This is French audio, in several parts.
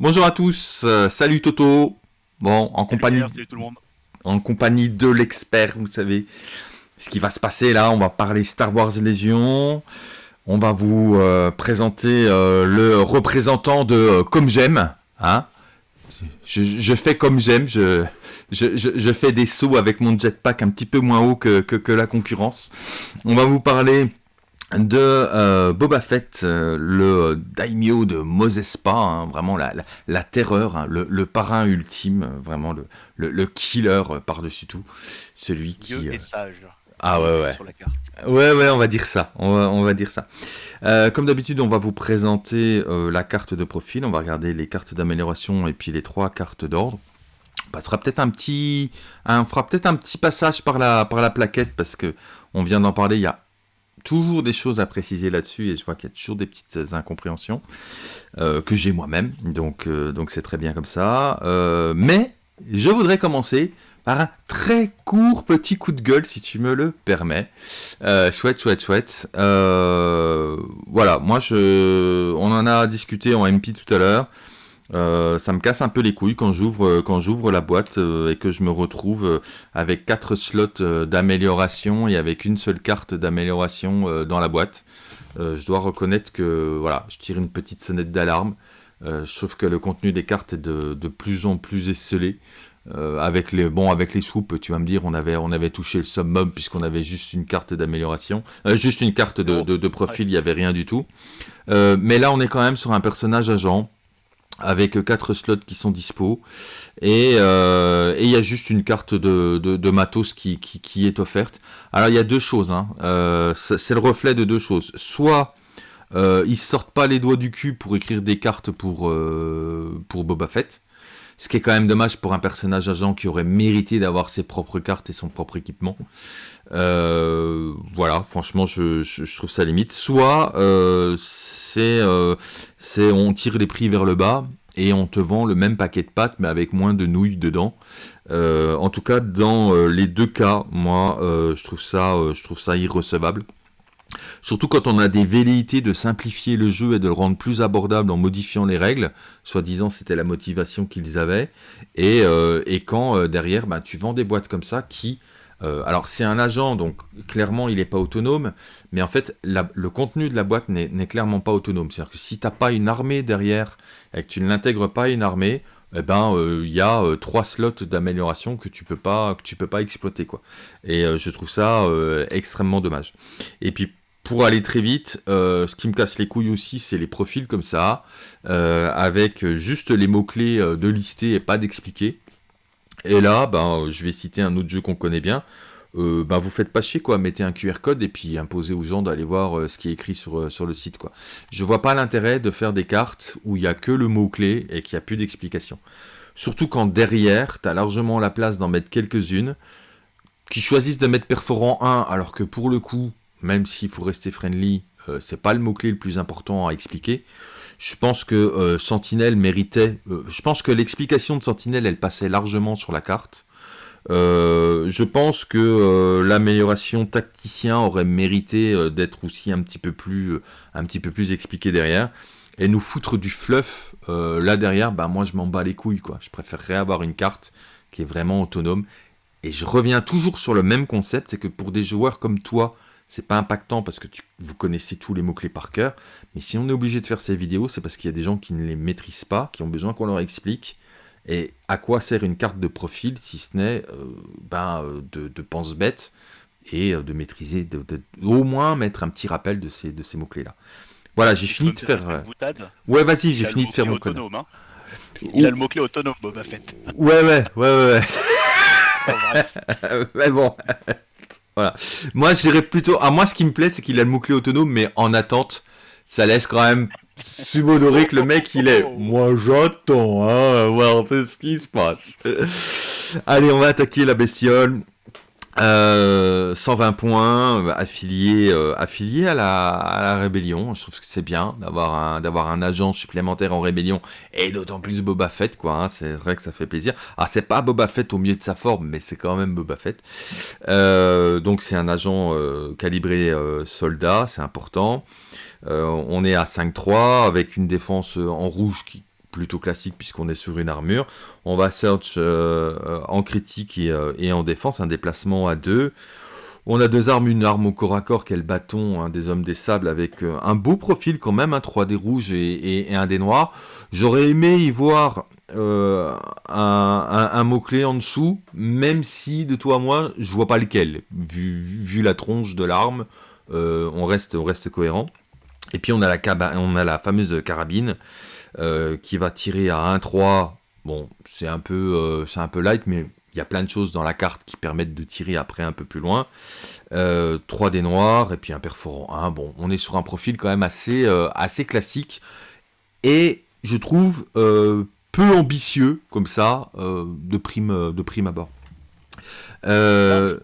Bonjour à tous, euh, salut Toto. Bon, en compagnie, Salut tout le monde. en compagnie de l'expert, vous savez ce qui va se passer là. On va parler Star Wars Légion. On va vous euh, présenter euh, le représentant de Comme J'aime. Hein je, je fais comme j'aime, je, je, je, je fais des sauts avec mon jetpack un petit peu moins haut que, que, que la concurrence. On va vous parler de euh, Boba Fett, euh, le daimyo de Mosespa, hein, vraiment la, la, la terreur, hein, le, le parrain ultime, euh, vraiment le, le, le killer euh, par-dessus tout, celui qui... Dieu euh, est sage. Ah ouais ouais. Sur la carte. Ouais, ouais, on va dire ça. On va, on va dire ça. Euh, comme d'habitude, on va vous présenter euh, la carte de profil. On va regarder les cartes d'amélioration et puis les trois cartes d'ordre. On passera peut-être un petit, un, on fera peut-être un petit passage par la, par la plaquette parce que on vient d'en parler. Il y a toujours des choses à préciser là-dessus et je vois qu'il y a toujours des petites incompréhensions euh, que j'ai moi-même. Donc, euh, donc c'est très bien comme ça. Euh, mais je voudrais commencer par un très court petit coup de gueule, si tu me le permets. Euh, chouette, chouette, chouette. Euh, voilà, moi, je, on en a discuté en MP tout à l'heure. Euh, ça me casse un peu les couilles quand j'ouvre quand j'ouvre la boîte euh, et que je me retrouve euh, avec quatre slots euh, d'amélioration et avec une seule carte d'amélioration euh, dans la boîte. Euh, je dois reconnaître que voilà, je tire une petite sonnette d'alarme. Euh, je trouve que le contenu des cartes est de, de plus en plus esselé. Euh, avec les bon avec les swoops, tu vas me dire, on avait on avait touché le summum puisqu'on avait juste une carte d'amélioration, euh, juste une carte de, de, de profil, il y avait rien du tout. Euh, mais là, on est quand même sur un personnage agent avec quatre slots qui sont dispo et euh, et il y a juste une carte de, de, de matos qui, qui, est offerte. Alors il y a deux choses, hein. euh, c'est c'est le reflet de deux choses. Soit euh, ils sortent pas les doigts du cul pour écrire des cartes pour euh, pour Boba Fett. Ce qui est quand même dommage pour un personnage agent qui aurait mérité d'avoir ses propres cartes et son propre équipement. Euh, voilà, franchement, je, trouve ça limite. Soit euh, c'est euh, c'est on tire les prix vers le bas et on te vend le même paquet de pâtes mais avec moins de nouilles dedans. En tout cas, dans les deux cas, moi, je trouve ça, je trouve ça irrecevable. Surtout quand on a des velléités de simplifier le jeu et de le rendre plus abordable en modifiant les règles, soi-disant c'était la motivation qu'ils avaient, et, et quand derrière bah, tu vends des boîtes comme ça qui... euh, alors c'est un agent, donc clairement il n'est pas autonome, mais en fait le contenu de la boîte n'est clairement pas autonome. C'est-à-dire que si t'as pas une armée derrière et que tu ne l'intègres pas une armée, eh ben euh, il y a euh, trois slots d'amélioration que tu peux tu peux pas exploiter quoi. Et euh, je trouve ça euh, extrêmement dommage. Et puis pour aller très vite, euh, ce qui me casse les couilles aussi, c'est les profils comme ça, euh, avec juste les mots-clés euh, de lister et pas d'expliquer. Et là, ben, je vais citer un autre jeu qu'on connaît bien. Ben, vous faites pas chier, quoi. Mettez un QR code et puis imposez aux gens d'aller voir euh, ce qui est écrit sur, euh, sur le site, quoi. Je vois pas l'intérêt de faire des cartes où il y a que le mot-clé et qu'il n'y a plus d'explication. Surtout quand derrière, tu as largement la place d'en mettre quelques-unes qui choisissent de mettre perforant 1 alors que pour le coup, même s'il faut rester friendly, c'est pas le mot-clé le plus important à expliquer. Je pense que euh, Sentinelle méritait. euh, je pense que l'explication de Sentinelle, elle passait largement sur la carte. Euh, je pense que euh, l'amélioration tacticien aurait mérité d'être aussi un petit peu plus, un plus expliqué derrière. Et nous foutre du fluff là derrière, bah moi je m'en bats les couilles quoi. Je préférerais avoir une carte qui est vraiment autonome. Et je reviens toujours sur le même concept, c'est que pour des joueurs comme toi, c'est pas impactant parce que tu, vous connaissez tous les mots-clés par cœur. Mais si on est obligé de faire ces vidéos, c'est parce qu'il y a des gens qui ne les maîtrisent pas, qui ont besoin qu'on leur explique. Et à quoi sert une carte de profil si ce n'est euh, ben, euh, de, de pense-bête et euh, de maîtriser, de, de- au moins mettre un petit rappel de ces, de ces mots-clés-là. Voilà, j'ai fini de faire... euh, Ouais, vas-y, j'ai fini de faire mon code. hein. Il a le mot-clé autonome, Boba Fett. Ouais, ouais, ouais, ouais, ouais. Mais bon. Voilà. Moi, je dirais plutôt. À moi, ce qui me plaît, c'est qu'il a le mot-clé autonome, mais en attente, ça laisse quand même subodorer que le mec, il est. Moi, j'attends, hein, voir ce qui se passe. Allez, on va attaquer la bestiole. Euh, 120 points, euh, affilié, euh, à la, rébellion. Je trouve que c'est bien d'avoir un, d'avoir un agent supplémentaire en rébellion et d'autant plus Boba Fett, quoi. hein. c'est vrai que ça fait plaisir. Ah, c'est pas Boba Fett au mieux de sa forme, mais c'est quand même Boba Fett. Euh, donc c'est un agent euh, calibré euh, soldat, c'est important. Euh, on est à 5-3 avec une défense euh, en rouge qui plutôt classique puisqu'on est sur une armure. On va search euh, en critique et, euh, et, en défense, un déplacement à deux. On a deux armes, une arme au corps à corps qui est le bâton hein, des hommes des sables avec euh, un beau profil quand même, un 3D rouge et, un des noirs. J'aurais aimé y voir euh, un, mot-clé en dessous, même si de toi à moi, je vois pas lequel. Vu, la tronche de l'arme, euh, on, reste, cohérent. Et puis on a la fameuse carabine euh, qui va tirer à 1-3. Bon, c'est un, peu, euh, c'est un peu light, mais il y a plein de choses dans la carte qui permettent de tirer après un peu plus loin. Euh, 3 des noirs et puis un perforant 1. Bon, on est sur un profil quand même assez, euh, assez classique. Et je trouve euh, peu ambitieux comme ça euh, de, prime, de prime abord. Euh,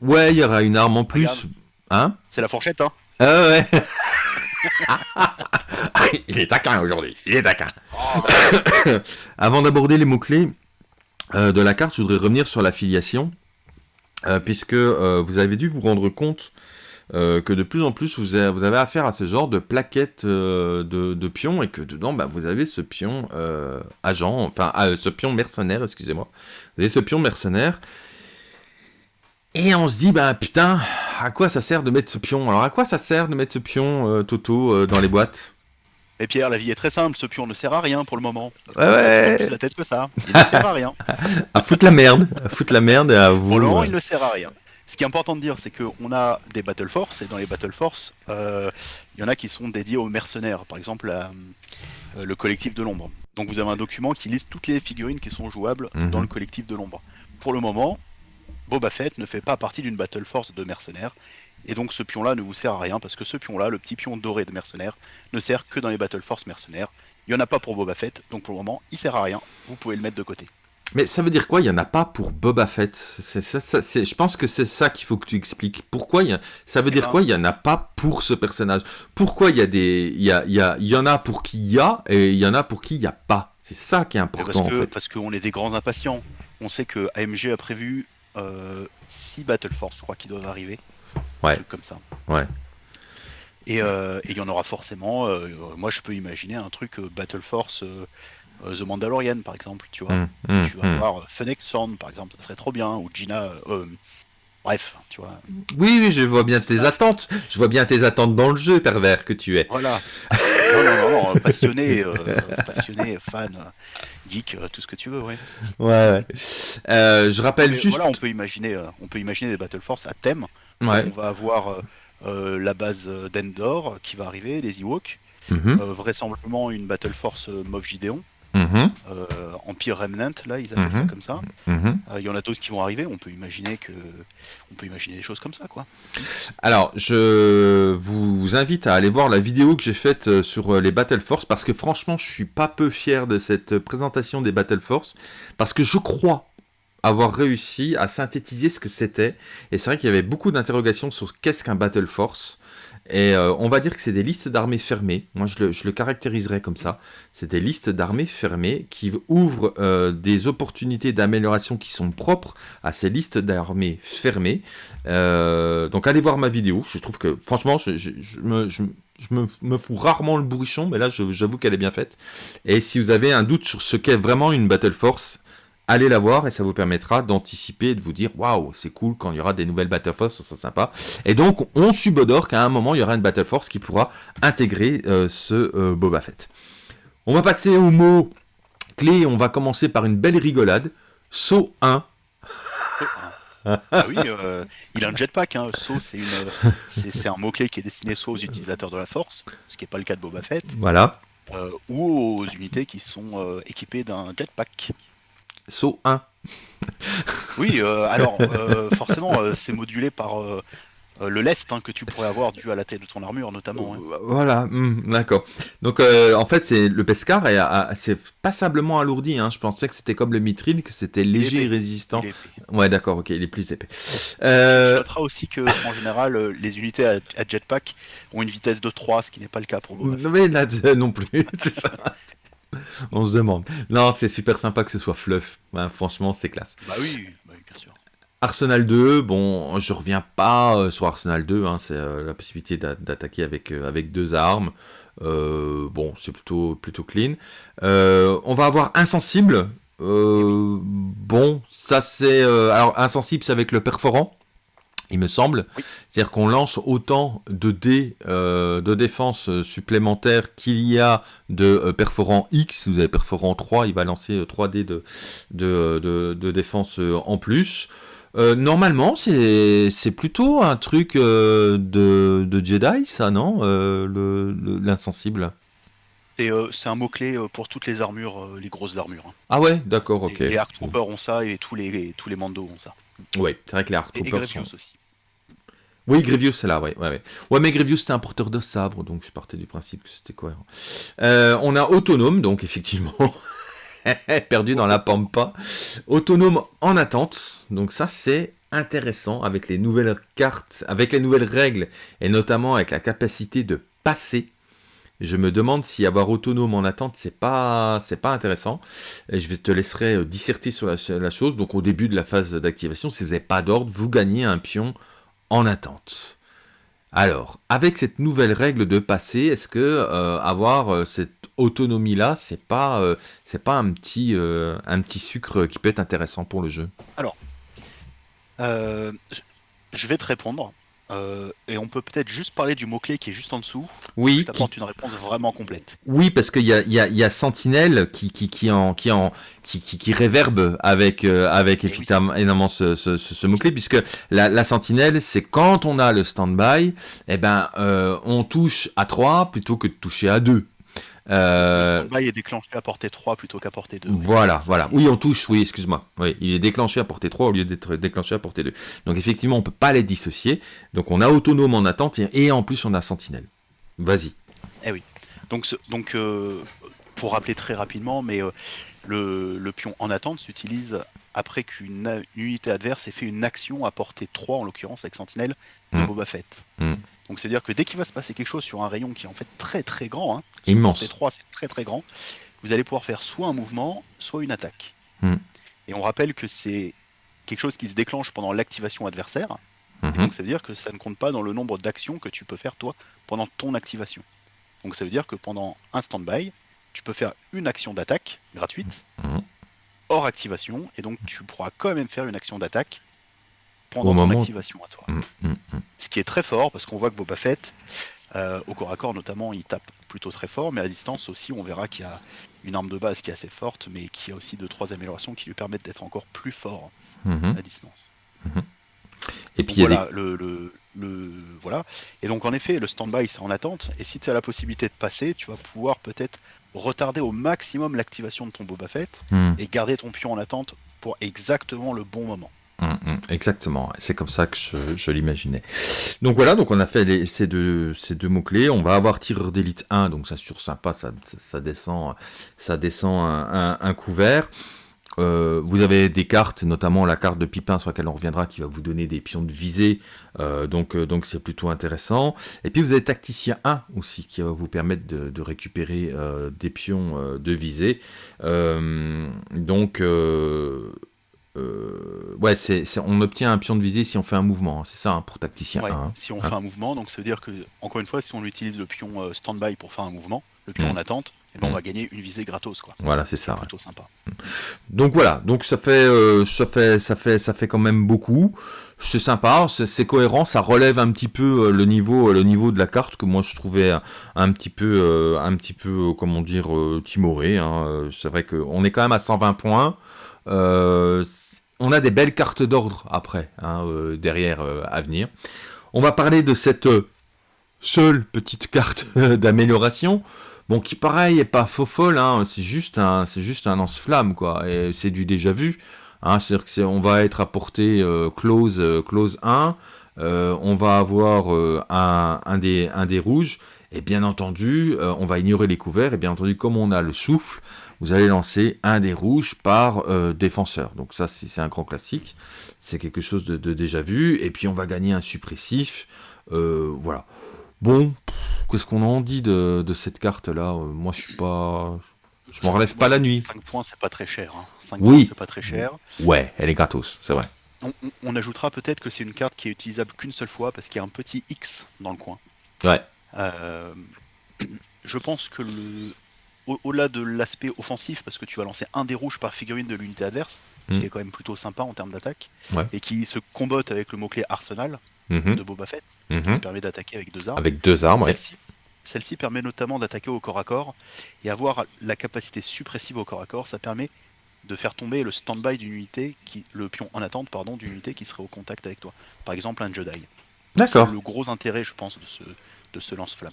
ouais, il y aura une arme en plus. Hein? C'est la fourchette, hein Ah ouais Il est taquin aujourd'hui, il est taquin. Avant d'aborder les mots-clés euh, de la carte, je voudrais revenir sur l'affiliation, euh, puisque euh, vous avez dû vous rendre compte que de plus en plus vous avez, affaire à ce genre de plaquettes euh, de, pions, et que dedans bah, vous avez ce pion agent, enfin ce pion mercenaire, excusez-moi. Vous avez ce pion mercenaire, et on se dit, bah putain, à quoi ça sert de mettre ce pion? Alors à quoi ça sert de mettre ce pion, euh, Toto, euh, dans les boîtes? Et Pierre, la vie est très simple, ce pion ne sert à rien pour le moment. Ouais, ouais. plus la tête que ça. Il ne sert à rien. à foutre la merde, à foutre la merde et à. Pour le moment, il ne sert à rien. Ce qui est important de dire, c'est qu'on a des Battle Force, et dans les Battle Force, euh, il y en a qui sont dédiés aux mercenaires, par exemple euh, le collectif de l'ombre. Donc vous avez un document qui liste toutes les figurines qui sont jouables dans le collectif de l'ombre. Pour le moment, Boba Fett ne fait pas partie d'une Battle Force de mercenaires, et donc ce pion-là ne vous sert à rien, parce que ce pion-là, le petit pion doré de mercenaires, ne sert que dans les Battle Force mercenaires. Il n'y en a pas pour Boba Fett, donc pour le moment, il sert à rien, vous pouvez le mettre de côté. Mais ça veut dire quoi Il n'y en a pas pour Boba Fett ça, ça, Je pense que c'est ça qu'il faut que tu expliques. Pourquoi il y a... Ça veut dire ben... quoi Il n'y en a pas pour ce personnage Pourquoi il y, a des... il, y, a, il, y a... il y en a pour qui il y a et il y en a pour qui il n'y a pas C'est ça qui est important parce que, en fait. Parce qu'on est des grands impatients. On sait que AMG a prévu 6 euh, Battle Force, je crois, qui doivent arriver. Ouais. Un truc comme ça. Ouais. Et euh, il y en aura forcément. Euh, moi, je peux imaginer un truc Battle Force. The Mandalorian par exemple, tu vois. Mmh, mmh, tu vas voir mmh. Fennec Thorn par exemple, ça serait trop bien, ou Gina. Euh, bref, tu vois. Oui, oui, je vois bien tes attentes. Je vois bien tes attentes dans le jeu, pervers que tu es. Voilà. non, non, non, non, passionné, euh, passionné, fan, geek, tout ce que tu veux, ouais. Ouais, ouais. Euh, je rappelle Mais juste. Voilà, on peut imaginer, on peut imaginer des Battle Force à thème. Ouais. On va avoir la base d'Endor qui va arriver, les Ewoks. Mhm. vraisemblablement une Battle Force Moff Gideon. Euh, Empire Remnant, là, ils appellent Mhm. ça comme ça. Mmh. Il y en a d'autres qui vont arriver. On peut imaginer que, on peut imaginer des choses comme ça, quoi. Alors, je vous invite à aller voir la vidéo que j'ai faite euh, sur les Battle Force parce que franchement, je suis pas peu fier de cette présentation des Battle Force parce que je crois avoir réussi à synthétiser ce que c'était. Et c'est vrai qu'il y avait beaucoup d'interrogations sur qu'est-ce qu'un Battle Force. Et euh, on va dire que c'est des listes d'armées fermées. Moi, je le, caractériserais comme ça. C'est des listes d'armées fermées qui ouvrent euh, des opportunités d'amélioration qui sont propres à ces listes d'armées fermées. Euh, donc, allez voir ma vidéo. Je trouve que, franchement, je, je, je me, je, me, me, fous rarement le bourrichon, mais là, j'avoue qu'elle est bien faite. Et si vous avez un doute sur ce qu'est vraiment une Battle Force, allez la voir et ça vous permettra d'anticiper et de vous dire waouh c'est cool quand il y aura des nouvelles Battle Force ça sympa et donc on subodore qu'à un moment il y aura une Battle Force qui pourra intégrer euh, ce euh, Boba Fett on va passer au mot clé on va commencer par une belle rigolade saut 1 ah oui, euh, il a un jetpack. Hein. Saut, c'est un mot-clé qui est destiné soit aux utilisateurs de la force, ce qui n'est pas le cas de Boba Fett, voilà. ou aux unités qui sont équipées d'un jetpack. Saut 1. oui, euh, alors euh, forcément, euh, c'est modulé par le lest hein, que tu pourrais avoir dû à la taille de ton armure, notamment. Hein. Voilà, mmh, d'accord. Donc en fait, c'est le Pescar c'est passablement alourdi. Hein. Je pensais que c'était comme le Mithril, que c'était léger et résistant. Ouais, d'accord, ok, il est plus épais. Tu noteras aussi que en général, les unités à, à, jetpack ont une vitesse de 3, ce qui n'est pas le cas pour vous. Mais là, non plus, c'est ça. On se demande. Non, c'est super sympa que ce soit fluff. Ouais, franchement, c'est classe. Bah oui, bah oui, bien sûr. Arsenal 2, bon, je reviens pas sur Arsenal 2, hein, c'est la possibilité d'attaquer avec, avec deux armes. bon, c'est plutôt, plutôt clean. on va avoir Insensible. bon, ça c'est... alors, Insensible, c'est avec le perforant il me semble. C'est-à-dire qu'on lance autant de dés euh, de défense euh, supplémentaires qu'il y a de euh, perforant X. Vous avez perforant 3, il va lancer 3 dés de, de, défense en plus. normalement, c'est plutôt un truc de, Jedi, ça, non L'insensible? C'est un mot-clé pour toutes les armures, les grosses armures. Hein. Ah ouais, d'accord, ok. Les, Arc Troopers ont ça et tous les, tous les Mandos ont ça. Oui, c'est vrai que les Arc Troopers. Et, aussi. Oui, Grievous, c'est là, ouais, ouais, ouais. mais Grievous, c'est un porteur de sabre, donc je partais du principe que c'était cohérent. Euh, on a Autonome, donc effectivement, perdu dans la pampa. Autonome en attente, donc ça, c'est intéressant avec les nouvelles cartes, avec les nouvelles règles, et notamment avec la capacité de passer. Je me demande si avoir autonome en attente, c'est pas, intéressant. Je te laisser euh, disserter sur la chose. Donc au début de la phase d'activation, si vous n'avez pas d'ordre, vous gagnez un pion en attente. Alors, avec cette nouvelle règle de passé, est-ce que euh, avoir euh, cette autonomie-là, c'est pas, euh, pas un petit, un petit sucre qui peut être intéressant pour le jeu? Alors, je vais te répondre. Euh, et on peut peut-être juste parler du mot-clé qui est juste en dessous. Oui. Qui t'apporte une réponse vraiment complète. Oui, parce qu'il y a, y, a, y a Sentinelle qui, qui, qui, en, qui, en, qui, qui, qui réverbe avec, euh, avec effectivement énormément ce, ce, ce, mot-clé, puisque la, la Sentinelle, c'est quand on a le stand-by, eh ben, euh, on touche à 3 plutôt que de toucher à 2. Euh... Le est déclenché à portée 3 plutôt qu'à portée 2. Voilà, voilà. Oui, on touche, oui, excuse-moi. Oui, il est déclenché à portée 3 au lieu d'être déclenché à portée 2. Donc effectivement, on peut pas les dissocier. Donc on a autonome en attente et, en plus on a sentinelle. Vas-y. Eh oui. Donc, donc euh, pour rappeler très rapidement, mais euh, le, le, pion en attente s'utilise après qu'une unité adverse ait fait une action à portée 3, en l'occurrence avec sentinelle, de hmm. Boba Fett. Hmm. Donc c'est-à-dire que dès qu'il va se passer quelque chose sur un rayon qui est en fait très très grand, hein, immense, 3 c'est très très grand, vous allez pouvoir faire soit un mouvement, soit une attaque. Hmm. Et on rappelle que c'est quelque chose qui se déclenche pendant l'activation adversaire. Hmm. donc ça veut dire que ça ne compte pas dans le nombre d'actions que tu peux faire toi pendant ton activation. Donc ça veut dire que pendant un stand-by, tu peux faire une action d'attaque gratuite, hmm. hors activation, et donc tu pourras quand même faire une action d'attaque pendant ton activation à toi. Mm, mm, mm. Ce qui est très fort, parce qu'on voit que Boba Fett, euh, au corps à corps notamment, il tape plutôt très fort, mais à distance aussi, on verra qu'il y a une arme de base qui est assez forte, mais qui a aussi deux trois améliorations qui lui permettent d'être encore plus fort à distance. Et puis voilà, le, le, voilà. Et donc en effet, le stand-by c'est en attente, et si tu as la possibilité de passer, tu vas pouvoir peut-être retarder au maximum l'activation de ton Boba Fett et garder ton pion en attente pour exactement le bon moment. Hum, hum, exactement, c'est comme ça que je, l'imaginais. Donc voilà, donc on a fait ces deux, mots-clés. On va avoir tireur d'élite 1, donc ça sur sympa, ça, descend, ça descend un, couvert. Euh, vous avez des cartes, notamment la carte de Pipin sur laquelle on reviendra, qui va vous donner des pions de visée, euh, donc euh, donc c'est plutôt intéressant. Et puis vous avez Tacticien 1 aussi, qui va vous permettre de récupérer des pions de visée. donc euh, ouais, c'est, on obtient un pion de visée si on fait un mouvement, hein, c'est ça, hein, pour tacticien 1. Hein. si on fait un mouvement, donc ça veut dire que, encore une fois, si on utilise le pion euh, stand-by pour faire un mouvement, le pion en mm. attente, et eh ben, on mm. va gagner une visée gratos, quoi. Voilà, c'est ça. plutôt sympa. Mm. Donc voilà, donc ça fait, euh, ça fait, ça fait, ça fait quand même beaucoup. C'est sympa, c'est, cohérent, ça relève un petit peu le niveau, le niveau de la carte que moi je trouvais un, petit peu, un petit peu, comment dire, timoré. C'est vrai qu'on est quand même à 120 points. Euh, on a des belles cartes d'ordre après, hein, euh, derrière euh, à venir. On va parler de cette euh, seule petite carte d'amélioration. Bon, qui pareil est pas faux folle, hein, c'est juste un, c'est juste un lance-flamme quoi, et c'est du déjà vu. Hein, c'est-à-dire qu'on va être apporté close, close 1, on va avoir un, des, un des rouges, et bien entendu, on va ignorer les couverts, et bien entendu, comme on a le souffle, vous allez lancer un des rouges par euh, défenseur. Donc ça, c'est un grand classique. C'est quelque chose de, déjà vu. Et puis on va gagner un suppressif. Euh, voilà. Bon, qu'est-ce qu'on en dit de, cette carte-là? Euh, Moi, je suis pas... Je m'en relève pas la nuit. 5 points, c'est pas très cher. 5 hein. oui. c'est pas très cher. Ouais, elle est gratos, c'est vrai. on, ajoutera peut-être que c'est une carte qui est utilisable qu'une seule fois parce qu'il y a un petit X dans le coin. Ouais. Euh, je pense que le, au-delà de l'aspect offensif, parce que tu vas lancer un des rouges par figurine de l'unité adverse, qui mm. est quand même plutôt sympa en termes d'attaque, et qui se combotte avec le mot-clé arsenal mm-hmm. de Boba Fett, qui mm-hmm. permet d'attaquer avec deux armes. Avec deux armes, Celle-ci permet notamment d'attaquer au corps à corps, et avoir la capacité suppressive au corps à corps, ça permet de faire tomber le stand-by d'une unité, qui, le pion en attente, pardon, d'une unité qui serait au contact avec toi. Par exemple, un Jedi. D'accord. C'est le gros intérêt, je pense, de ce, de ce lance-flamme.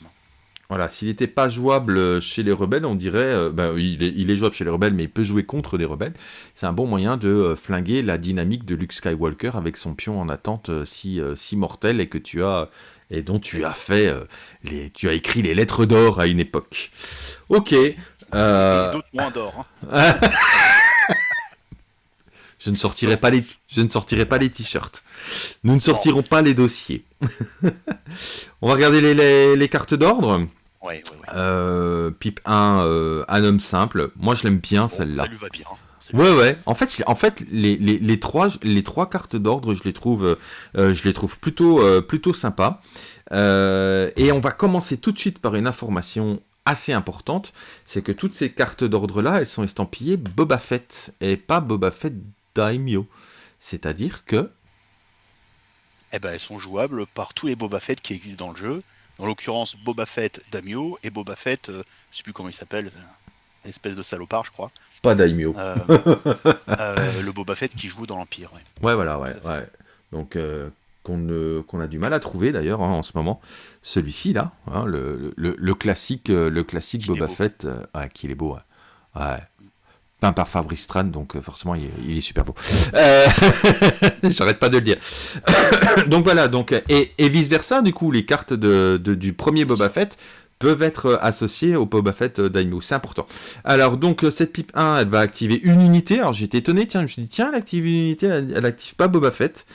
Voilà, s'il n'était pas jouable chez les rebelles, on dirait, euh, ben, il, est, jouable chez les rebelles, mais il peut jouer contre des rebelles. C'est un bon moyen de euh, flinguer la dynamique de Luke Skywalker avec son pion en attente euh, si, si mortel et que tu as et dont tu as fait les, tu as écrit les lettres d'or à une époque. Ok. D'autres moins d'or. Hein. je ne sortirai pas les, je ne sortirai pas les t-shirts. Nous ne sortirons pas les dossiers. On va regarder les, les cartes d'ordre. Ouais, euh, Pipe 1, euh, un homme simple. Moi, je l'aime bien, celle-là. Ça lui va bien. Hein. Ouais, ouais. En fait, en fait les, les, les trois, les trois cartes d'ordre, je les trouve, euh, je les trouve plutôt, plutôt sympas. et on va commencer tout de suite par une information assez importante, c'est que toutes ces cartes d'ordre-là, elles sont estampillées Boba Fett, et pas Boba Fett Daimyo. C'est-à-dire que... Eh ben, elles sont jouables par tous les Boba Fett qui existent dans le jeu, en l'occurrence, Boba Fett Daimyo et Boba Fett, euh, je sais plus comment il s'appelle, euh, espèce de salopard, je crois. Pas Daimyo. Euh, le Boba Fett qui joue dans l'Empire. Ouais. voilà, ouais, ouais. Donc, qu'on a du mal à trouver d'ailleurs hein, en ce moment. Celui-ci, là, hein, le, classique, le classique Boba Fett, ah, qui est beau. Ouais peint par Fabrice Tran, donc euh, forcément il est, super beau. Euh, j'arrête pas de le dire. donc voilà, donc et, vice versa, du coup les cartes de, du premier Boba Fett peuvent être associées au Boba Fett Daimyo, c'est important. Alors donc cette pipe 1, elle va activer une unité. Alors j'étais étonné, tiens, je me suis dit tiens, elle active une unité, elle, active pas Boba Fett.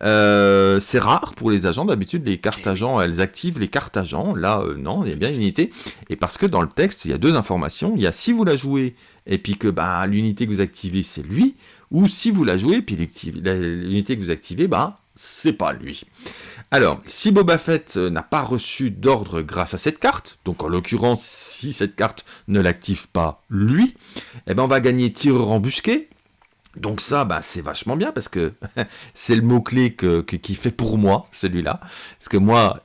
Euh, c'est rare pour les agents, d'habitude les cartes agents, elles activent les cartes agents. Là non, il y a bien une unité. Et parce que dans le texte, il y a deux informations. Il y a si vous la jouez et puis que bah, l'unité que vous activez, c'est lui, ou si vous la jouez, puis l'unité que vous activez, bah, c'est pas lui. Alors, si Boba Fett euh, n'a pas reçu d'ordre grâce à cette carte, donc en l'occurrence, si cette carte ne l'active pas lui, eh ben on va gagner tireur embusqué, donc ça, bah, c'est vachement bien parce que c'est le mot-clé qui fait pour moi, celui-là. Parce que moi,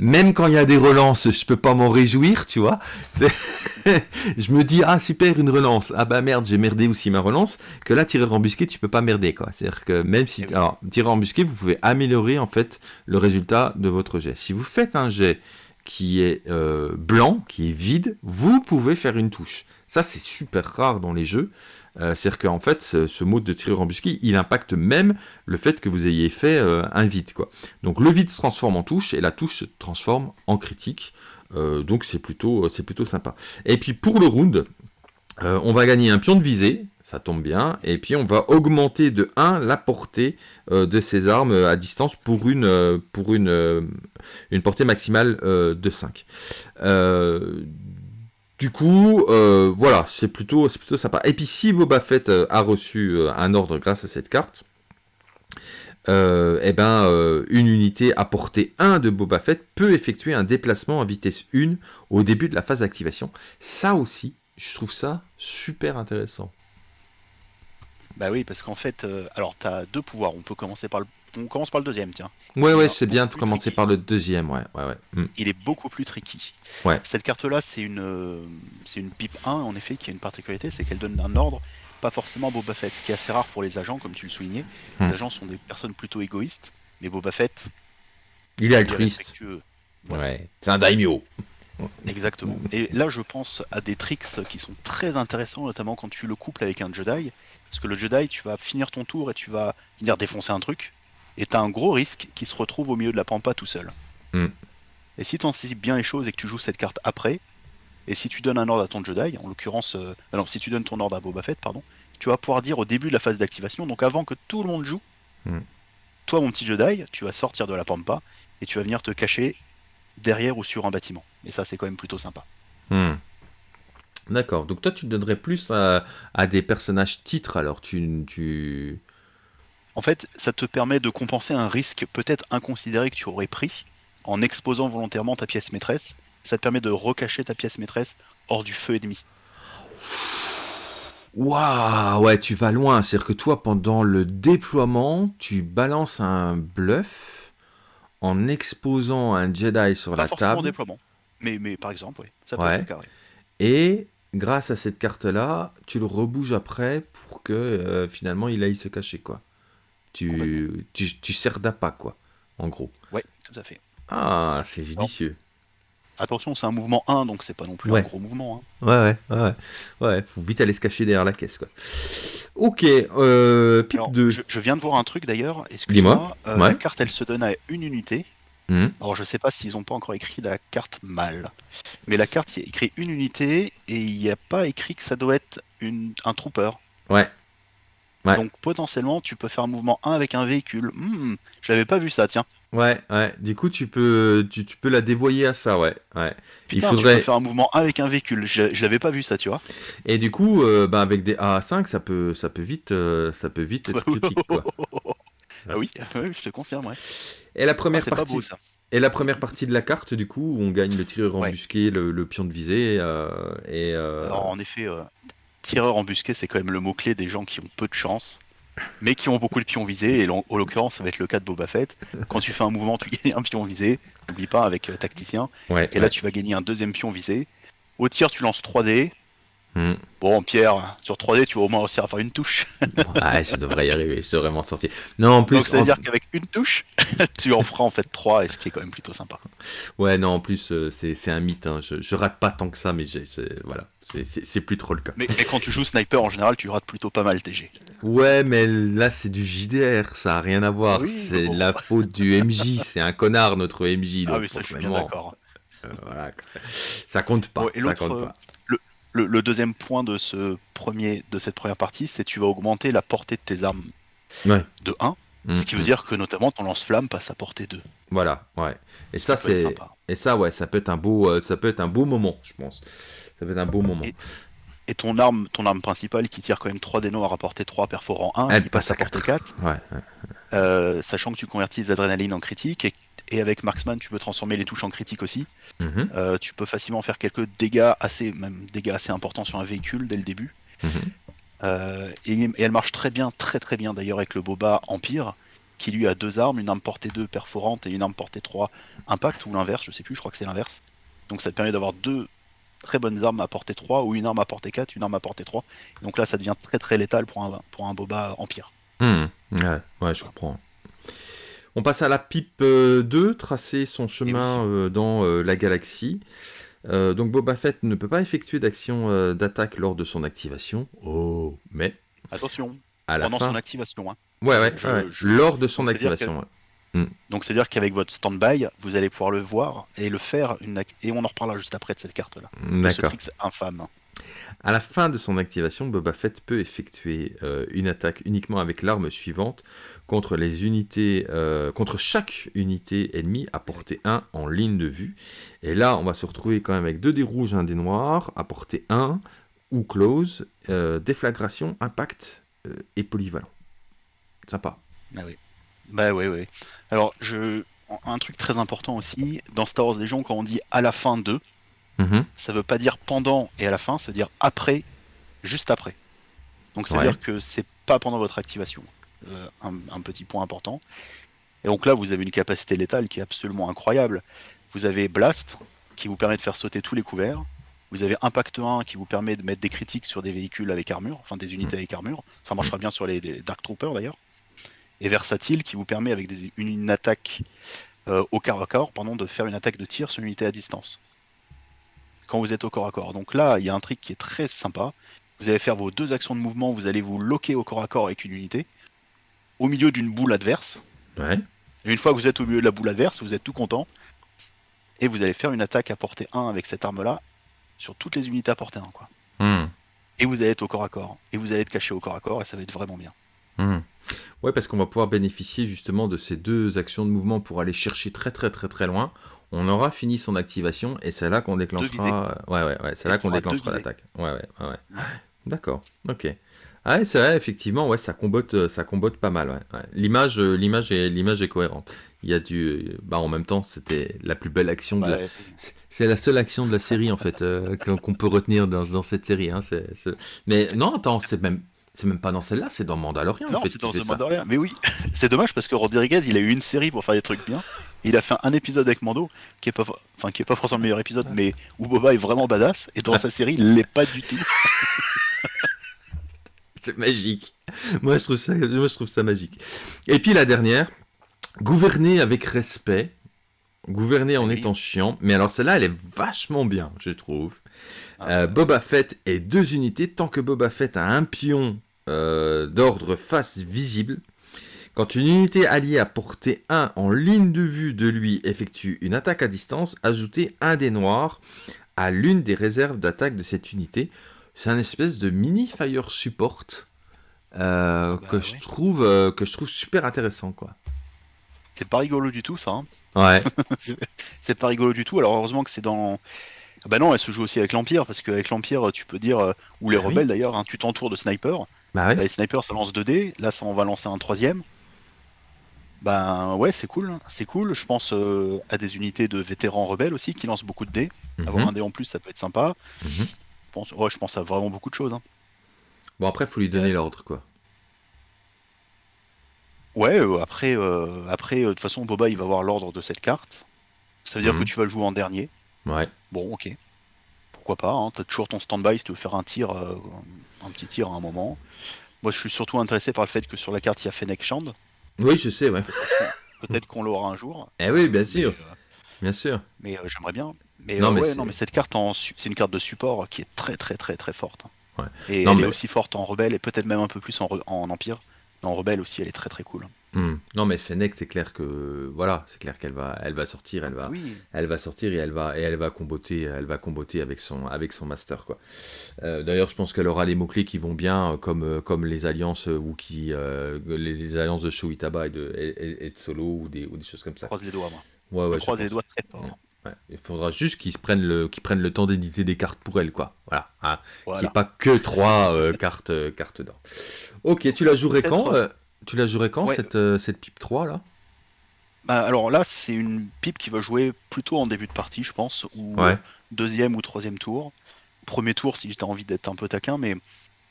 même quand il y a des relances, je peux pas m'en réjouir, tu vois. je me dis, ah super, une relance. Ah bah merde, j'ai merdé aussi ma relance. Que là, tirer embusqué, tu peux pas merder, quoi. C'est-à-dire que même si... Eh alors, tirer embusqué, vous pouvez améliorer, en fait, le résultat de votre jet. Si vous faites un jet qui est euh, blanc, qui est vide, vous pouvez faire une touche. Ça, c'est super rare dans les jeux. Euh, c'est-à-dire qu'en fait, ce, mode de tireur embusqué, il impacte même le fait que vous ayez fait euh, un vide. Quoi. Donc le vide se transforme en touche et la touche se transforme en critique. Euh, donc c'est plutôt, sympa. Et puis pour le round, on va gagner un pion de visée, ça tombe bien, et puis on va augmenter de 1 la portée de ces armes à distance pour une, pour une, une portée maximale de 5. Du coup, euh, voilà, c'est plutôt, plutôt sympa. Et puis si Boba Fett euh, a reçu euh, un ordre grâce à cette carte, eh ben, une unité à portée 1 de Boba Fett peut effectuer un déplacement à vitesse 1 au début de la phase d'activation. Ça aussi, je trouve ça super intéressant. Bah oui, parce qu'en fait, alors tu as deux pouvoirs. On peut commencer par le on commence par le deuxième, tiens. Ouais, ouais, c'est bien de commencer par le deuxième, ouais, ouais, ouais. Hmm. Il est beaucoup plus tricky. Ouais. Cette carte-là, c'est une, euh, c'est une pipe 1, en effet, qui a une particularité, c'est qu'elle donne un ordre, pas forcément Boba Fett, ce qui est assez rare pour les agents, comme tu le soulignais. Les hmm. agents sont des personnes plutôt égoïstes, mais Boba Fett... Il est altruiste. Ouais, c'est un daimyo. Exactement. Et là, je pense à des tricks qui sont très intéressants, notamment quand tu le couples avec un Jedi. Parce que le Jedi, tu vas finir ton tour et tu vas venir défoncer un truc et t'as un gros risque qui se retrouve au milieu de la pampa tout seul. Hmm. Et si tu anticipes bien les choses et que tu joues cette carte après, et si tu donnes un ordre à ton Jedi, en l'occurrence, euh, non, si tu donnes ton ordre à Boba Fett, pardon, tu vas pouvoir dire au début de la phase d'activation, donc avant que tout le monde joue, hmm. toi mon petit Jedi, tu vas sortir de la pampa et tu vas venir te cacher derrière ou sur un bâtiment. Et ça, c'est quand même plutôt sympa. Hmm. D'accord. Donc toi, tu donnerais plus à, à, des personnages titres, alors tu, tu, En fait, ça te permet de compenser un risque peut-être inconsidéré que tu aurais pris en exposant volontairement ta pièce maîtresse. Ça te permet de recacher ta pièce maîtresse hors du feu ennemi. Waouh, ouais, tu vas loin. C'est-à-dire que toi, pendant le déploiement, tu balances un bluff en exposant un Jedi sur Pas la forcément en table. déploiement. Mais, mais par exemple, oui. Ça peut Ouais. être. Et grâce à cette carte-là, tu le rebouges après pour que euh, finalement il aille se cacher, quoi. Tu, tu, tu sers d'appât, quoi, en gros. Ouais, tout à fait. Ah, c'est judicieux. Attention, c'est un mouvement 1, donc c'est pas non plus Ouais. un gros mouvement. hein. Ouais, ouais, ouais, ouais. Faut vite aller se cacher derrière la caisse, quoi. Ok, euh, pipe Alors, 2. je, je viens de voir un truc d'ailleurs, excuse-moi. Dis-moi. Euh, Ouais. La carte, elle se donne à une unité. Hmm. Alors, je sais pas s'ils ont pas encore écrit la carte mal. Mais la carte, il y a écrit une unité et il n'y a pas écrit que ça doit être une, un trooper. Ouais. Ouais. Donc, potentiellement, tu peux faire un mouvement 1 avec un véhicule. Hmm, je l'avais pas vu ça, tiens. Ouais, ouais. Du coup, tu peux, tu, tu peux la dévoyer à ça, ouais. ouais. Il Putain, tu faudrait. peux faire un mouvement 1 avec un véhicule. Je, je l'avais pas vu ça, tu vois. Et du coup, euh, ben, avec des AA5, ça peut, ça peut vite, euh, ça peut vite être critique, quoi. ah oui, je te confirme, ouais. Et la Ah, première pas partie. beau ça. Et la première partie de la carte, du coup, où on gagne le tireur Ouais. embusqué, le, le pion de visée, euh, et euh, Alors en effet, euh, tireur embusqué, c'est quand même le mot-clé des gens qui ont peu de chance, mais qui ont beaucoup de pions visés, et en en l'occurrence, ça va être le cas de Boba Fett. Quand tu fais un mouvement, tu gagnes un pion visé, n'oublie pas, avec euh, tacticien, ouais, et là tu vas gagner un deuxième pion visé. Au tir, tu lances 3D. Hmm. Bon, Pierre, sur 3D, tu vas au moins réussir à faire une touche. Ouais, je devrais y arriver, je devrais m'en sortir. Non, en plus, Donc ça veut en- dire qu'avec une touche, tu en feras en fait 3, et ce qui est quand même plutôt sympa. ouais, non, en plus, euh, c'est un mythe. hein. Je, je rate pas tant que ça, mais voilà, c'est- plus trop le cas. Mais, mais quand tu joues sniper, en général, tu rates plutôt pas mal TG. Ouais, mais là, c'est du JDR, ça a rien à voir. Oui, c'est bon. la faute du MJ, c'est un connard, notre MJ. Ah donc oui, ça je suis bien d'accord. euh, voilà. Ça compte pas, et ça compte euh, pas. Le, le deuxième point de, ce premier, de cette première partie, c'est que tu vas augmenter la portée de tes armes Ouais. de 1, ce qui Mm, veut mm. dire que notamment ton lance-flamme passe à portée 2. Voilà, ouais. Et ça, Ça c'est et ça, ouais, ça peut être un beau, euh, ça peut être un beau moment, je pense. Ça peut être un beau moment. Et- Et ton arme, ton arme principale qui tire quand même 3 dénos à rapporter 3 perforant 1, Elle qui passe à passe à portée 4, Ouais, ouais. euh, sachant que tu convertis les adrénalines en critique, et, et avec Marksman tu peux transformer les touches en critique aussi. Mhm, Euh, tu peux facilement faire quelques dégâts assez, même dégâts assez importants sur un véhicule dès le début. mhm. Euh, et, et elle marche très bien, très très bien d'ailleurs avec le Boba Empire, qui lui a deux armes, une arme portée 2 perforante et une arme portée 3 impact, ou l'inverse, je sais plus, je crois que c'est l'inverse. Donc ça te permet d'avoir deux très bonnes armes à portée 3, ou une arme à portée 4, une arme à portée 3. Donc là ça devient très très létal pour un, pour un Boba Empire. Hmm, Ouais, ouais, je comprends. On passe à la pipe euh, 2, tracer son chemin euh, dans euh, la galaxie. Euh, donc Boba Fett ne peut pas effectuer d'action euh, d'attaque lors de son activation. Oh, mais Attention, à la pendant fin. son activation. hein. Ouais, ouais, Je- ouais, je- lors de son donc, activation. ouais. Donc c'est-à-dire qu'avec votre stand-by, vous allez pouvoir le voir et le faire, une et on en reparlera juste après de cette carte-là. Ce D'accord. trick infâme. À la fin de son activation, Boba Fett peut effectuer euh, une attaque uniquement avec l'arme suivante contre les unités, euh, contre chaque unité ennemie à portée 1 en ligne de vue. Et là, on va se retrouver quand même avec deux dés rouges, un dé noir, à portée 1 ou close, euh, déflagration, impact et polyvalent. Sympa. Ah oui. Bah oui, oui. Alors, je... un truc très important aussi, dans Star Wars Légion, quand on dit à la fin de, Mhm. ça veut pas dire pendant et à la fin, ça veut dire après, juste après. Donc ça veut Ouais. dire que c'est pas pendant votre activation. Euh, un, un petit point important. Et donc là, vous avez une capacité létale qui est absolument incroyable. Vous avez Blast, qui vous permet de faire sauter tous les couverts. Vous avez Impact 1 qui vous permet de mettre des critiques sur des véhicules avec armure, enfin des unités avec armure. Ça marchera bien sur les, les Dark Troopers d'ailleurs. Et Versatile qui vous permet avec des- une, une attaque euh, au corps à corps, pardon, de faire une attaque de tir sur une unité à distance. Quand vous êtes au corps à corps. Donc là, il y a un trick qui est très sympa. Vous allez faire vos deux actions de mouvement, vous allez vous loquer au corps à corps avec une unité, au milieu d'une boule adverse. Ouais. Et une fois que vous êtes au milieu de la boule adverse, vous êtes tout content. Et vous allez faire une attaque à portée 1 avec cette arme-là sur toutes les unités à portée 1. Quoi. Hmm. Et vous allez être au corps à corps. Et vous allez être caché au corps à corps et ça va être vraiment bien. Hmm. Ouais, parce qu'on va pouvoir bénéficier justement de ces deux actions de mouvement pour aller chercher très très très très loin. On aura fini son activation et c'est là qu'on déclenchera. Ouais, ouais, ouais, c'est là qu'on déclenchera l'attaque. Ouais, ouais, ouais, ouais. D'accord, ok. Ouais, c'est vrai, effectivement, ouais, ça combote, euh, ça combote pas mal. Ouais, ouais. L'image, euh, l'image est, l'image est cohérente. Il y a du, bah, en même temps, c'était la plus belle action de la. Ouais. c'est- C'est la seule action de la série en fait euh, qu'on peut retenir dans, dans cette série. Hein. c'est- c'est- Mais non, attends, c'est même, c'est même pas dans celle-là, c'est dans Mandalorian. en Non, fait, c'est dans The. Mandalorian. Mais oui, c'est dommage parce que Rodriguez, il a eu une série pour faire des trucs bien. Il a fait un épisode avec Mando qui est pas, enfin qui est pas forcément le meilleur épisode, mais où Boba est vraiment badass. Et dans sa série, il l'est pas du tout. C'est magique. Moi, je trouve ça, moi, je trouve ça magique. Et puis la dernière, gouverner avec respect, gouverner en Oui. étant chiant. Mais alors celle-là, elle est vachement bien, je trouve. Ah, Euh, Boba Fett et deux unités. Tant que Boba Fett a un pion euh, d'ordre face visible, quand une unité alliée à portée 1 en ligne de vue de lui effectue une attaque à distance, ajoutez un des noirs à l'une des réserves d'attaque de cette unité. C'est un espèce de mini fire support euh, Bah que, ouais. je trouve, euh, que je trouve super intéressant. quoi. C'est pas rigolo du tout, ça. hein. Ouais, C'est pas rigolo du tout. Alors heureusement que c'est dans. Ah Bah non, elle se joue aussi avec l'Empire, parce qu'avec l'Empire, tu peux dire, euh, ou les Ah oui. rebelles d'ailleurs, hein, tu t'entoures de snipers. bah ouais. Bah, les snipers, ça lance 2 dés. Là, ça en va lancer un troisième. Ben ouais, c'est cool. C'est cool. Je pense euh, à des unités de vétérans rebelles aussi qui lancent beaucoup de dés. Avoir Mhm, un dé en plus, ça peut être sympa. mhm. Je pense, ouais, je pense à vraiment beaucoup de choses. hein. Bon, après, faut lui donner l'ordre, quoi. Ouais, euh, après, euh, après, euh, de toute façon, Boba, il va avoir l'ordre de cette carte. Ça veut dire Mhm. que tu vas le jouer en dernier. Ouais. Bon, ok. Pourquoi pas, hein. T'as toujours ton stand-by si tu veux faire un tir, un petit tir à un moment. Moi, je suis surtout intéressé par le fait que sur la carte, il y a Fennec Shand. Oui, je sais, ouais. Peut-être qu'on l'aura un jour. Eh oui, bien Mais, sûr, euh, bien sûr. mais, euh, j'aimerais bien. Mais, Non, euh, mais ouais, non, mais cette carte, en c'est une carte de support qui est très, très, très, très forte. hein. Ouais. Et Non, elle mais- est aussi forte en rebelle et peut-être même un peu plus en, re- en empire. En rebelle aussi, elle est très, très cool. Hmm. Non, mais Fennec, c'est clair que voilà, c'est clair qu'elle va, elle va sortir, elle va, Oui. elle va sortir et elle va et elle va comboter, elle va comboter avec son avec son master quoi. Euh, D'ailleurs, je pense qu'elle aura les mots clés qui vont bien, euh, comme euh, comme les alliances Wookie, euh, les, les alliances de Shuitaba et de et, et- de Solo ou des ou des choses comme Je ça. croise les doigts, moi. Ouais, ouais, je je croise les doigts très fort. Ouais. Il faudra juste qu'ils prennent le qu'ils prennent le temps d'éditer des cartes pour elle quoi. Voilà. Hein. Qu'il n'y Voilà. ait pas que trois euh, cartes euh, cartes d'or. Ok, tu la jouerais quand euh, Tu la jouerais quand Ouais. cette euh, cette pipe 3 là? Bah, alors là, c'est une pipe qui va jouer plutôt en début de partie, je pense, ou Ouais. deuxième ou troisième tour. Premier tour, si j'ai envie d'être un peu taquin, mais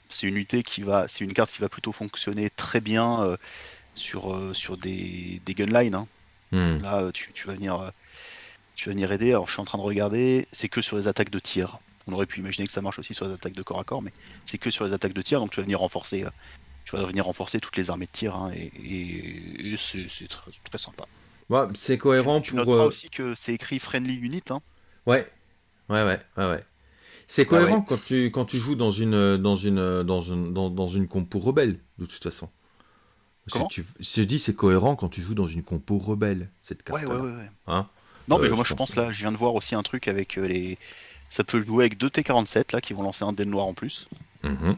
c'est une unité qui va, c'est une carte qui va plutôt fonctionner très bien sur, sur des, des gunlines. hein. Hmm. Là, tu, tu vas venir, tu vas venir aider. Alors, je suis en train de regarder. C'est que sur les attaques de tir. On aurait pu imaginer que ça marche aussi sur les attaques de corps à corps, mais c'est que sur les attaques de tir. Donc, tu vas venir renforcer, euh, tu vas venir renforcer toutes les armées de tir, hein, et, et- et c'est très, très sympa. Ouais, c'est cohérent tu, tu pour. euh, aussi que c'est écrit friendly unit. Hein. Ouais, ouais, ouais, ouais, ouais. C'est Bah cohérent quand tu quand tu joues dans une dans une dans une dans, dans une compo rebelle de toute façon. Si je dis c'est cohérent quand tu joues dans une compo rebelle cette carte. Ouais, ouais, ouais. ouais. Hein non, mais Euh, moi je pense là, je viens de voir aussi un truc avec euh, les. Ça peut jouer avec deux T47 là qui vont lancer un dé noir en plus. Mhm.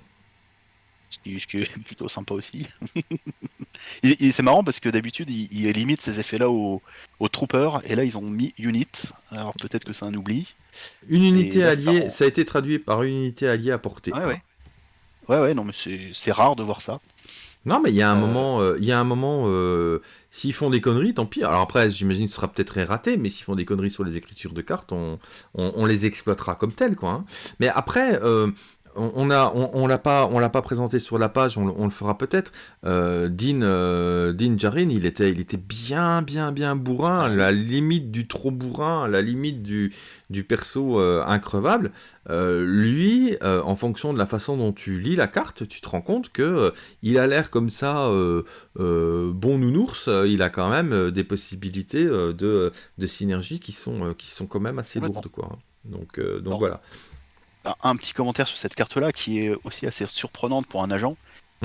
Ce qui, ce qui est plutôt sympa aussi. C'est marrant parce que d'habitude ils, ils limitent ces effets là aux, aux troopers et là ils ont mis unit. Alors peut-être que c'est un oubli. Une unité là, alliée, ça a été traduit par une unité alliée à portée. Ouais, ouais. Ouais, ouais, non, mais c'est c'est rare de voir ça. Non, mais il y a un Euh, moment, euh, il y a un moment, euh, s'ils font des conneries, tant pis. Alors après, j'imagine que ce sera peut-être raté, mais s'ils font des conneries sur les écritures de cartes, on, on, on les exploitera comme telles, quoi. hein. Mais après, on, a, on, on l'a pas, on l'a pas présenté sur la page, on, le- on le fera peut-être. Euh, Dean, euh, Dean Djarin, il était, il était bien, bien, bien bourrin, à la limite du trop bourrin, à la limite du, du perso euh, increvable. Lui, en fonction de la façon dont tu lis la carte, tu te rends compte que il a l'air comme ça bon nounours. il a quand même des possibilités de, de synergie qui sont, qui sont quand même assez lourdes, quoi. Donc, donc voilà. Un, petit commentaire sur cette carte là qui est aussi assez surprenante pour un agent.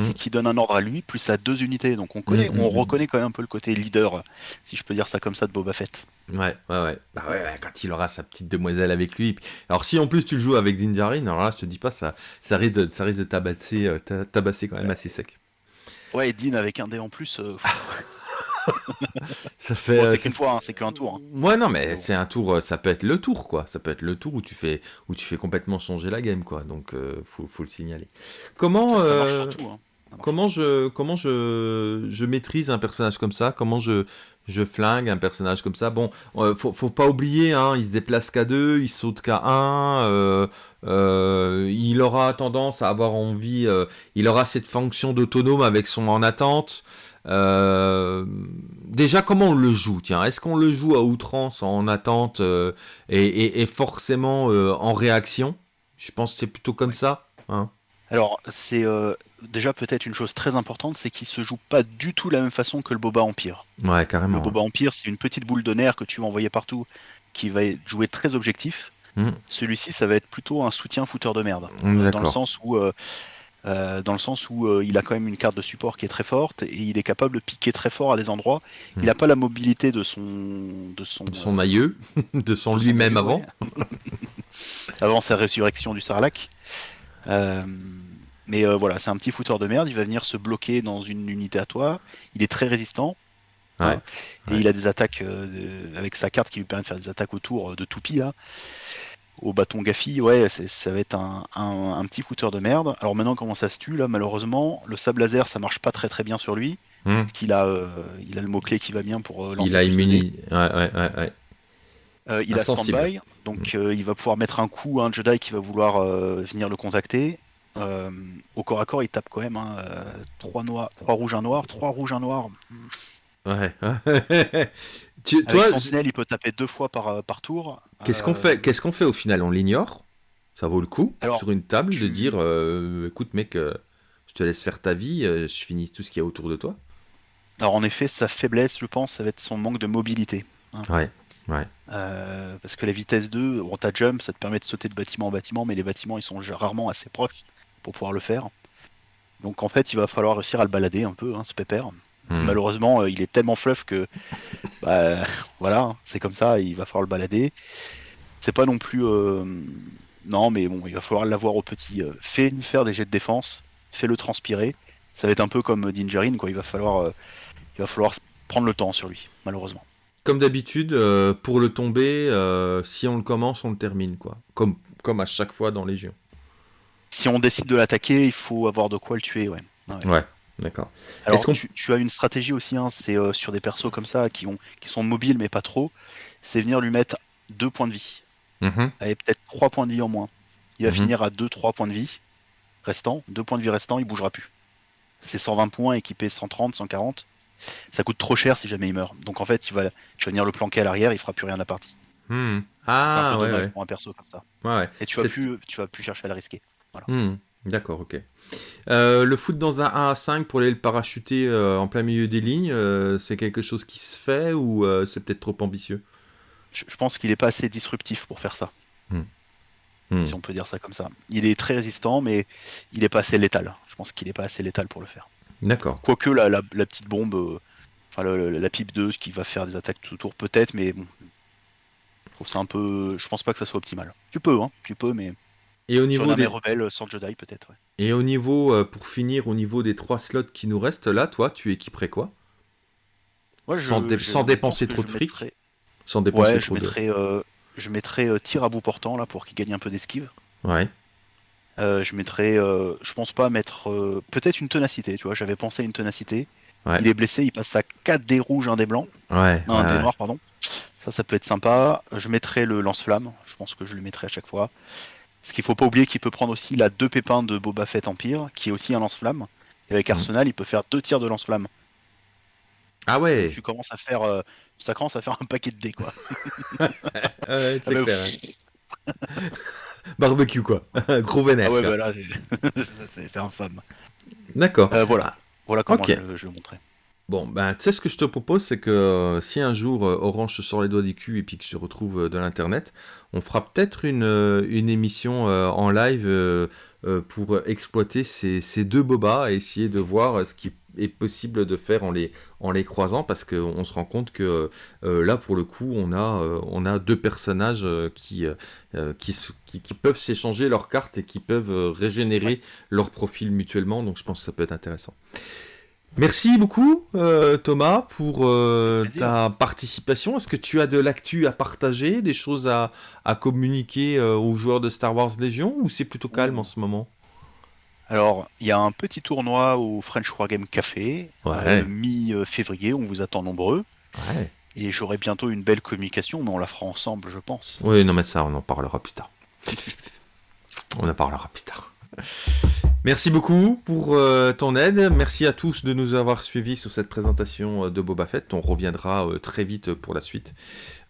C'est qu'il donne un ordre à lui plus à deux unités. Donc on connaît, Mm, mm, on mm. reconnaît quand même un peu le côté leader, si je peux dire ça comme ça, de Boba Fett. Ouais, ouais, ouais. Bah ouais, ouais, quand il aura sa petite demoiselle avec lui. Alors si en plus tu le joues avec Din Djarin, alors là je te dis pas, ça, ça risque de, ça risque de tabasser, euh, ta- tabasser quand même assez sec. Ouais, et Dean avec un dé en plus. euh, ça fait. Bon, euh, c'est qu'une fois, hein, c'est qu'un tour. hein. Ouais, non, mais c'est un tour, euh, ça peut être le tour, quoi. Ça peut être le tour où tu fais, où tu fais complètement changer la game, quoi. Donc, euh, faut, faut le signaler. Comment, Ça, ça marche euh, hein. Comment je, comment je, je maîtrise un personnage comme ça? Comment je, je flingue un personnage comme ça? Bon, euh, faut, faut pas oublier, hein, il se déplace qu'à deux, il saute qu'à un. euh, euh, il aura tendance à avoir envie, euh, il aura cette fonction d'autonome avec son en attente. Euh, déjà, comment on le joue? Tiens, est-ce qu'on le joue à outrance, en attente euh, et, et- et forcément euh, en réaction? Je pense que c'est plutôt comme ça. Hein Alors, c'est euh, déjà peut-être une chose très importante, c'est qu'il se joue pas du tout de la même façon que le Boba Empire. ouais, carrément. Le Boba Empire, c'est une petite boule de nerfs que tu vas envoyer partout, qui va être- jouer très objectif. Hmm. Celui-ci, ça va être plutôt un soutien fouteur de merde, On est dans le sens où, euh, euh, dans le sens où euh, il a quand même une carte de support qui est très forte et il est capable de piquer très fort à des endroits. Il Hmm. n'a pas la mobilité de son, de son, De son aïeux, de son lui-même avant. avant sa résurrection du Sarlacc. Euh, mais euh, voilà, c'est un petit fouteur de merde. Il va venir se bloquer dans une unité à toi. Il est très résistant. Ouais, hein, Et il a des attaques euh, avec sa carte qui lui permet de faire des attaques autour de toupie là. Au bâton Gaffi, ouais, ça va être un, un- un petit fouteur de merde. Alors maintenant, comment ça se tue là? Malheureusement, le sable laser, ça marche pas très très bien sur lui. Hmm. Parce qu'il a, euh, il a le mot-clé qui va bien pour euh, lancer Il a plus de dés. immuni. Ouais, ouais, ouais, ouais. Euh, il a stand-by, donc euh, il va pouvoir mettre un coup à un Jedi qui va vouloir euh, venir le contacter. Au corps à corps, il tape quand même hein, euh, trois noirs, trois rouges, un noir, trois rouges, un noir. Ouais. tu, Avec toi, Sentinelle, il peut taper deux fois par, par tour. qu'est-ce qu'on fait Qu'est-ce qu'on fait au final? On l'ignore? Ça vaut le coup Alors, sur une table de tu- dire euh, écoute mec, je te laisse faire ta vie, je finis tout ce qu'il y a autour de toi? Alors en effet, sa faiblesse, je pense, ça va être son manque de mobilité. Ouais. Ouais. Euh, parce que la vitesse 2, bon, ta jump, ça te permet de sauter de bâtiment en bâtiment, mais les bâtiments, ils sont rarement assez proches pour pouvoir le faire. Donc en fait, il va falloir réussir à le balader un peu, hein, ce pépère. Hmm. Malheureusement, euh, il est tellement fluff que, bah, voilà, hein, c'est comme ça, il va falloir le balader. C'est pas non plus, euh, non, mais bon, il va falloir l'avoir au petit. Fais-lui faire des jets de défense, fais-le transpirer. Ça va être un peu comme Dingerine, quoi. Il va falloir, il va falloir prendre le temps sur lui, malheureusement. Comme d'habitude, euh, pour le tomber, euh, si on le commence, on le termine quoi. Comme comme à chaque fois dans Légion. Si on décide de l'attaquer, il faut avoir de quoi le tuer, ouais. Ouais. Ouais. D'accord. Alors, tu, tu as une stratégie aussi, hein, c'est euh, sur des persos comme ça qui, ont, qui sont mobiles mais pas trop, c'est venir lui mettre deux points de vie. Mhm. avec peut-être 3 points de vie en moins. Il va Mhm. finir à 2-3 points de vie restants, 2 points de vie restants, il bougera plus. C'est 120 points équipé 130, 140. Ça coûte trop cher si jamais il meurt. Donc en fait, il va, tu vas venir le planquer à l'arrière, il fera plus rien de la partie. Hmm. c'est un Ah peu ouais, dommage ouais. pour un perso comme ça. ouais. Et tu vas plus, tu vas plus chercher à le risquer. Hmm, D'accord, ok. Euh, le foot dans un 1 à 5 pour aller le parachuter euh, en plein milieu des lignes, euh, c'est quelque chose qui se fait ou c'est peut-être trop ambitieux? Je, je pense qu'il est pas assez disruptif pour faire ça, Hmm. si on peut dire ça comme ça. Il est très résistant, mais il est pas assez létal. Je pense qu'il est pas assez létal pour le faire. D'accord. Quoique la, la, la petite bombe, euh, enfin la pipe 2 qui va faire des attaques tout autour peut-être, mais bon. Je trouve ça un peu. Je pense pas que ça soit optimal. Tu peux, hein, tu peux, mais Et au sur niveau armée des... rebelle sans Jedi peut-être. ouais. Et au niveau, euh, pour finir, au niveau des trois slots qui nous restent, là, toi, tu équiperais quoi? Sans dé- sans pense dépenser trop je de fric, Sans dépenser Ouais, je trop de... mettrais, euh, je mettrais euh, tir à bout portant là pour qu'il gagne un peu d'esquive. Ouais. Euh, je mettrais, euh, je pense pas mettre euh, peut-être une ténacité, tu vois. J'avais pensé à une ténacité. Ouais. Il est blessé, il passe à 4 dés rouges, un dé blanc. Ouais. Non, un ouais, dé ouais. noir, pardon. Ça, ça peut être sympa. Je mettrais le lance-flamme. Je pense que je le mettrai à chaque fois. Parce qu'il faut pas oublier qu'il peut prendre aussi la deux pépins de Boba Fett Empire, qui est aussi un lance-flamme. Et avec Mhm. Arsenal, il peut faire deux tirs de lance-flamme. Ah ouais, Tu commences à faire, euh, ça commence à faire un paquet de dés, quoi. Ouais, c'est Ah bah, clair. Barbecue, quoi. Gros vénère. Ah ouais, bah là, c'est- infâme. D'accord. Euh, voilà. Voilà comment je, je le montrais. Bon, ben, tu sais ce que je te propose, c'est que euh, si un jour euh, Orange se sort les doigts du cul et puis que je retrouve euh, de l'internet, on fera peut-être une, une émission en live pour exploiter ces, ces deux bobas et essayer de voir ce qui est possible de faire en les, en les croisant parce qu'on se rend compte que euh, là, pour le coup, on a, euh, on a deux personnages euh, qui, qui, qui, qui peuvent s'échanger leurs cartes et qui peuvent régénérer leur profil mutuellement, donc je pense que ça peut être intéressant. Merci beaucoup Thomas pour ta participation. Est-ce que tu as de l'actu à partager, des choses à, à communiquer aux joueurs de Star Wars Légion ou c'est plutôt calme en ce moment? Alors, il y a un petit tournoi au French Wargame Café, Ouais. euh, mi-février, on vous attend nombreux. Ouais. Et j'aurai bientôt une belle communication, mais on la fera ensemble, je pense. Oui, non mais ça on en parlera plus tard. On en parlera plus tard. Merci beaucoup pour euh, ton aide. Merci à tous de nous avoir suivis sur cette présentation euh, de Boba Fett. On reviendra euh, très vite pour la suite.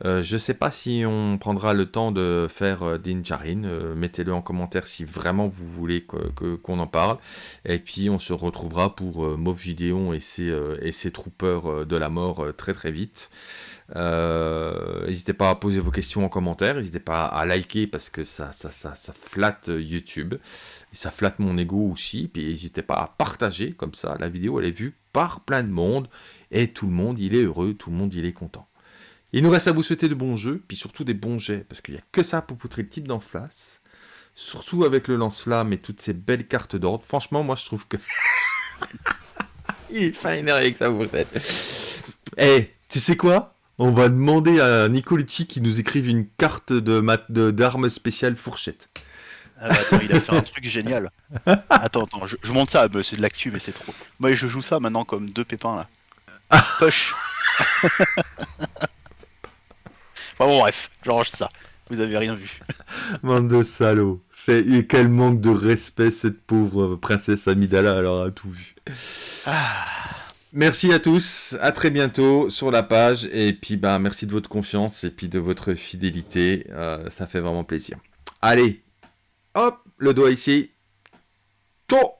Je ne sais pas si on prendra le temps de faire Din Djarin. Mettez-le en commentaire si vraiment vous voulez qu'on en parle. Et puis on se retrouvera pour Moff Gideon et ses, et ses troopers de la mort très très vite. Euh, N'hésitez pas à poser vos questions en commentaire, n'hésitez pas à liker parce que ça, flatte euh, YouTube ça flatte mon ego aussi. Puis n'hésitez pas à partager comme ça, la vidéo elle est vue par plein de monde et tout le monde il est heureux, tout le monde il est content. Il nous reste à vous souhaiter de bons jeux, puis surtout des bons jets parce qu'il n'y a que ça pour poutrer le type d'en face. Surtout avec le lance-flamme et toutes ces belles cartes d'ordre. Franchement, moi je trouve que. il est fin énervé que ça vous faites. Eh, tu sais quoi? On va demander à Nicolucci qui nous écrive une carte de mat- d'armes spéciales fourchette. Ah bah attends, il a fait un truc génial. Attends, attends, je, je monte ça, bah, c'est de l'actu, mais c'est trop. Moi, je joue ça maintenant comme deux pépins là. Push Enfin bon, bref, j'arrange ça. Vous avez rien vu. Bande de salauds. C'est quel manque de respect cette pauvre princesse Amidala alors a tout vu. Ah, Merci à tous, à très bientôt sur la page et puis bah merci de votre confiance et puis de votre fidélité, euh, ça fait vraiment plaisir. Allez, hop, le doigt ici. Ciao